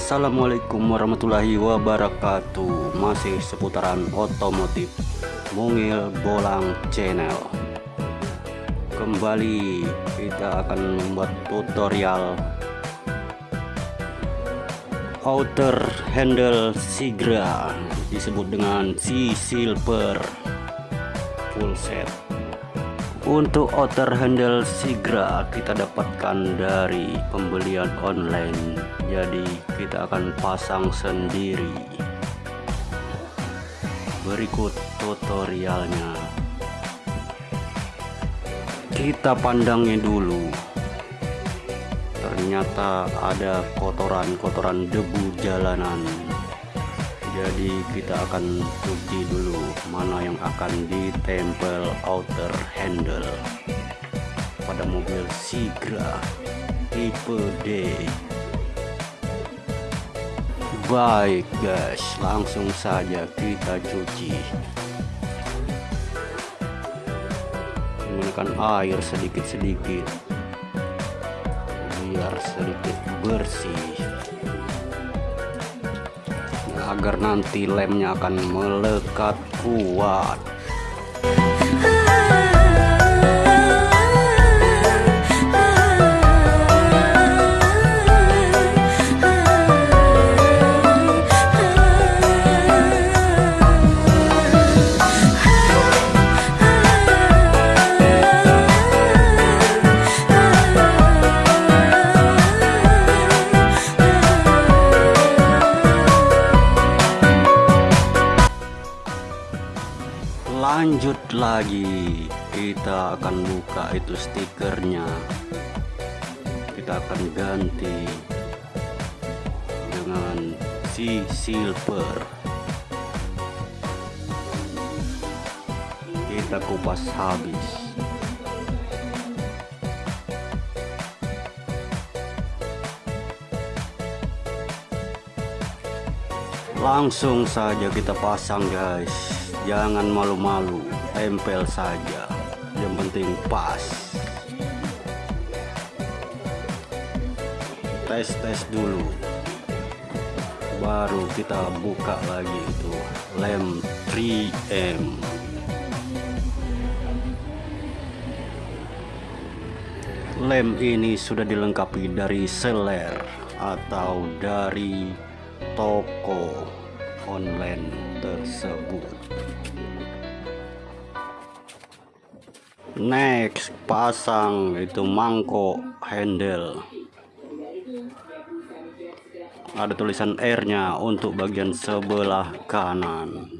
Assalamualaikum warahmatullahi wabarakatuh. Masih seputaran otomotif Mungil Bolang Channel. Kembali kita akan membuat tutorial Outer handle Sigra. Disebut dengan si silver. Full set. Untuk outer handle Sigra kita dapatkan dari pembelian online Jadi kita akan pasang sendiri. Berikut tutorialnya. Kita pandangnya dulu. Ternyata ada kotoran-kotoran debu jalanan. Jadi kita akan cuci dulu mana yang akan ditempel outer handle. Pada mobil Sigra tipe D baik guys. Langsung saja kita cuci. Menggunakan air sedikit-sedikit. Biar sedikit bersih. Agar nanti lemnya akan melekat kuat lanjut lagi. Kita akan buka itu stikernya. Kita akan ganti dengan si silver. Kita kupas habis. Langsung saja kita pasang guys jangan malu-malu tempel saja. Yang penting pas. Tes-tes dulu. Baru kita buka lagi itu. Lem 3M lem ini sudah dilengkapi dari seller atau dari toko online tersebut next pasang itu mangkok handle. Ada tulisan R nya untuk bagian sebelah kanan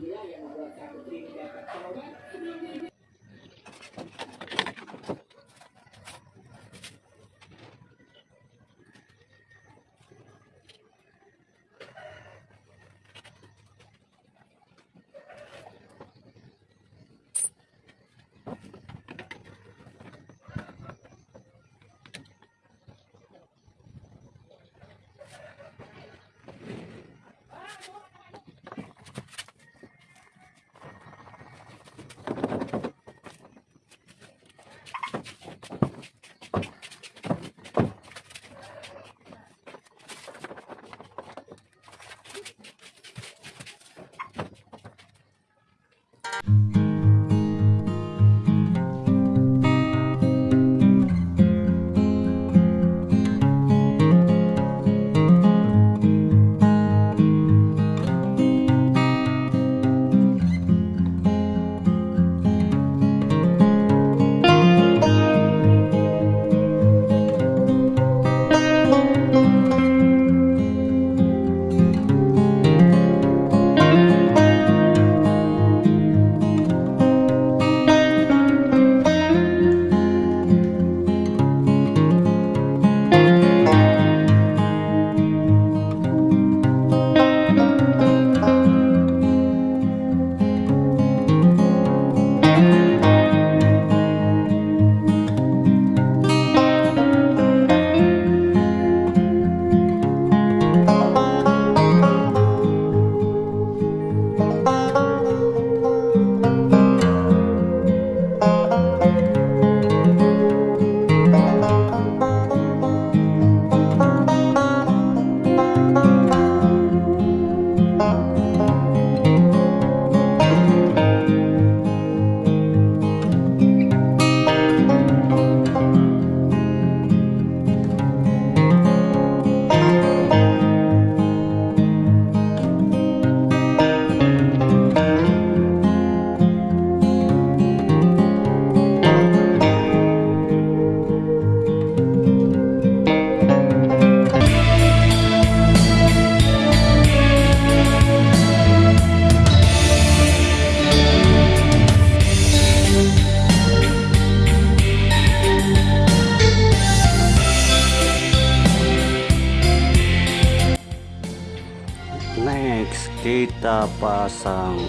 kita pasang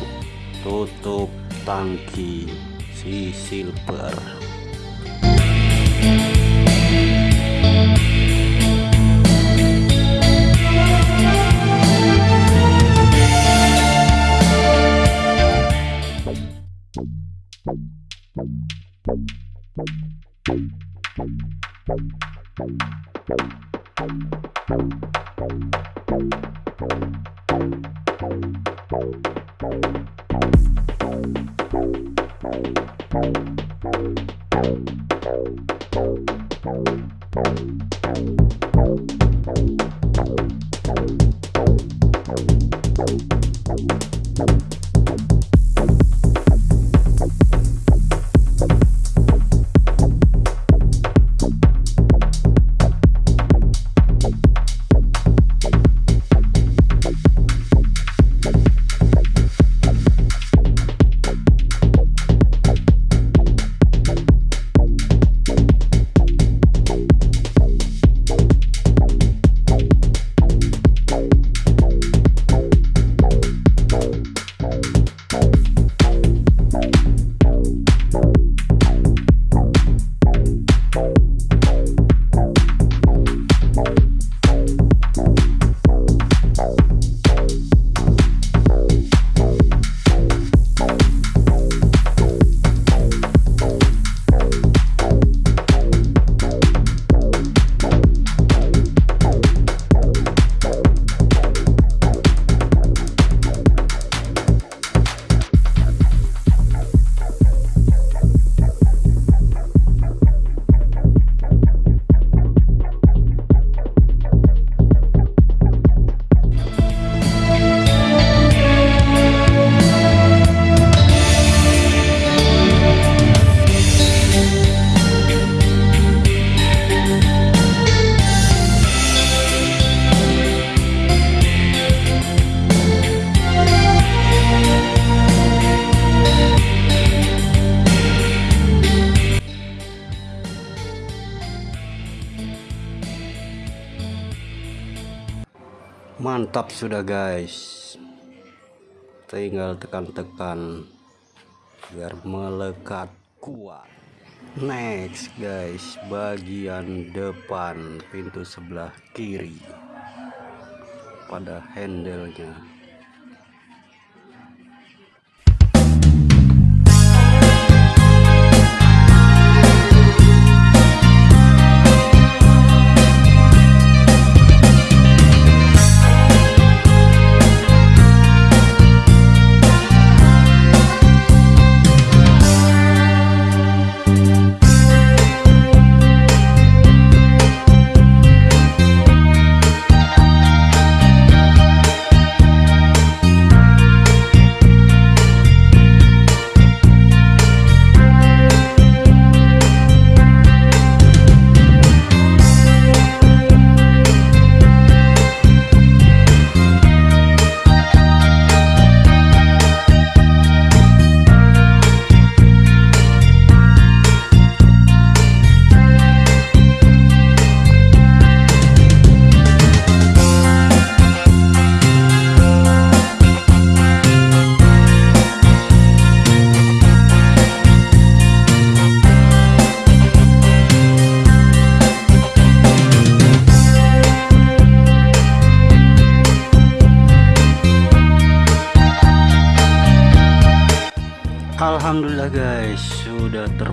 tutup tangki si silver mantap sudah guys. Tinggal tekan-tekan biar melekat kuat. Next guys. Bagian depan pintu sebelah kiri. Pada handle-nya. Alhamdulillah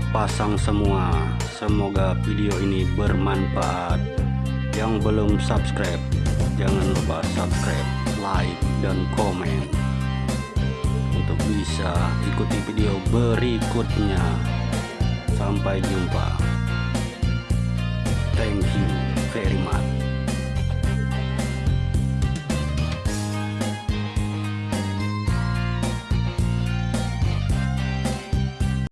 pasang semua. Semoga video ini bermanfaat. Yang belum subscribe jangan lupa subscribe like dan komen. Untuk bisa ikuti video berikutnya. Sampai jumpa. Thank you.